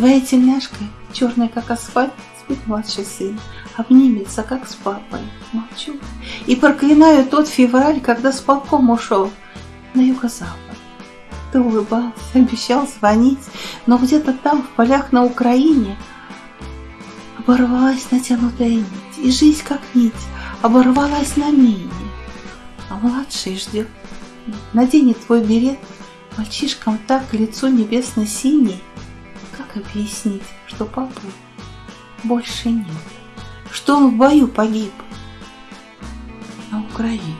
твоей тельняшкой, черной как асфальт, спит младший сын, обнимется, как с папой. Молчу и проклинаю тот февраль, когда с полком ушел на юго-запад. Ты улыбался, обещал звонить, но где-то там, в полях на Украине, оборвалась натянутая нить, и жизнь как нить оборвалась на мине. А младший ждет, наденет твой берет, мальчишкам так лицо небесно-синий. Объяснить, что папы больше нет, что он в бою погиб на Украине?